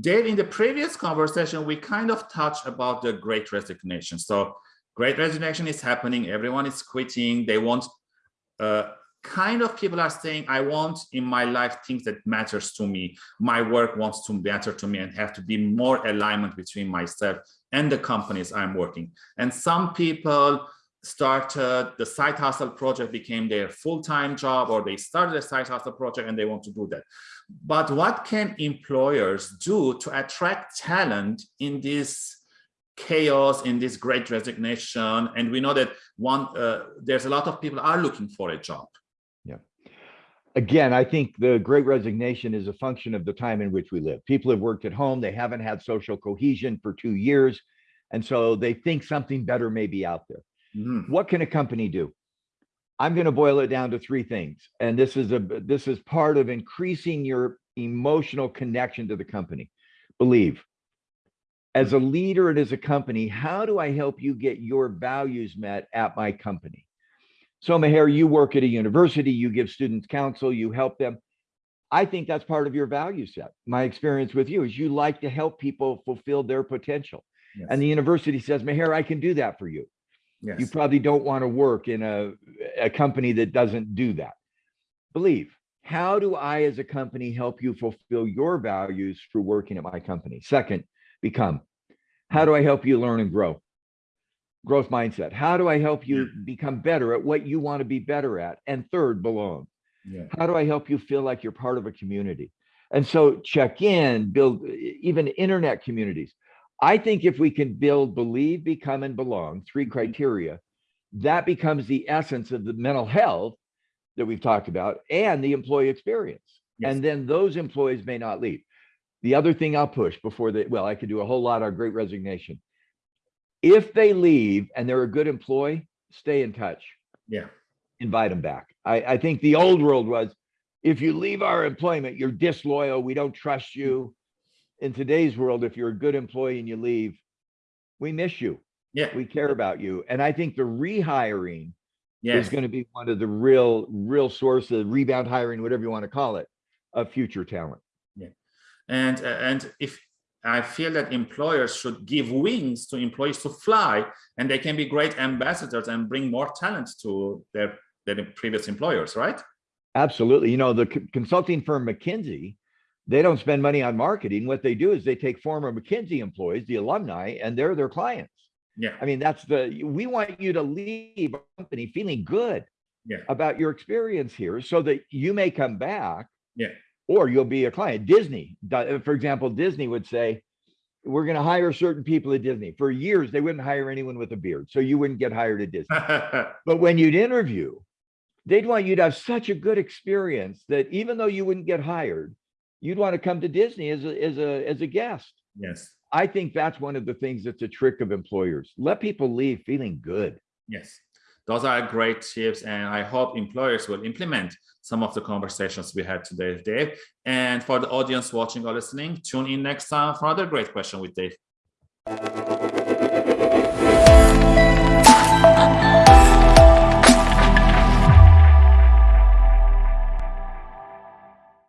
Dave, in the previous conversation, we kind of touched about the great resignation. So great resignation is happening. Everyone is quitting. They want uh, kind of people are saying, I want in my life things that matters to me. My work wants to matter to me and have to be more alignment between myself and the companies I'm working. And some people started the side hustle project became their full-time job or they started a side hustle project and they want to do that. But what can employers do to attract talent in this chaos, in this great resignation? And we know that one, uh, there's a lot of people are looking for a job. Yeah. Again, I think the great resignation is a function of the time in which we live. People have worked at home. They haven't had social cohesion for two years. And so they think something better may be out there. Mm. What can a company do? I'm going to boil it down to three things. And this is a this is part of increasing your emotional connection to the company. Believe. As a leader and as a company, how do I help you get your values met at my company? So Meher, you work at a university, you give students counsel, you help them. I think that's part of your value set. My experience with you is you like to help people fulfill their potential. Yes. And the university says, Meher, I can do that for you. Yes. You probably don't want to work in a, a company that doesn't do that. Believe, how do I as a company help you fulfill your values through working at my company? Second, become, how do I help you learn and grow? Growth mindset. How do I help you become better at what you want to be better at? And third, belong. Yeah. How do I help you feel like you're part of a community? And so check in, build even internet communities. I think if we can build believe, become, and belong, three mm-hmm. criteria, that becomes the essence of the mental health that we've talked about and the employee experience. Yes. And then those employees may not leave. The other thing I'll push before they, well, I could do a whole lot on great resignation. If they leave and they're a good employee, stay in touch. Yeah. Invite them back. I, I think the old world was if you leave our employment, you're disloyal. We don't trust you in today's world, if you're a good employee and you leave, we miss you. Yeah. We care about you. And I think the rehiring yes. is going to be one of the real, real source of rebound hiring, whatever you want to call it, of future talent. Yeah. And, uh, and if I feel that employers should give wings to employees to fly and they can be great ambassadors and bring more talent to their, their previous employers, right? Absolutely. You know, the consulting firm McKinsey they don't spend money on marketing. What they do is they take former McKinsey employees, the alumni, and they're their clients. Yeah. I mean, that's the, we want you to leave a company feeling good yeah. about your experience here so that you may come back. Yeah. Or you'll be a client. Disney, for example, Disney would say, we're going to hire certain people at Disney. For years, they wouldn't hire anyone with a beard. So you wouldn't get hired at Disney. but when you'd interview, they'd want you to have such a good experience that even though you wouldn't get hired, you'd want to come to Disney as a, as a, as a guest. Yes. I think that's one of the things that's a trick of employers. Let people leave feeling good. Yes. Those are great tips. And I hope employers will implement some of the conversations we had today, Dave. And for the audience watching or listening, tune in next time for another great question with Dave.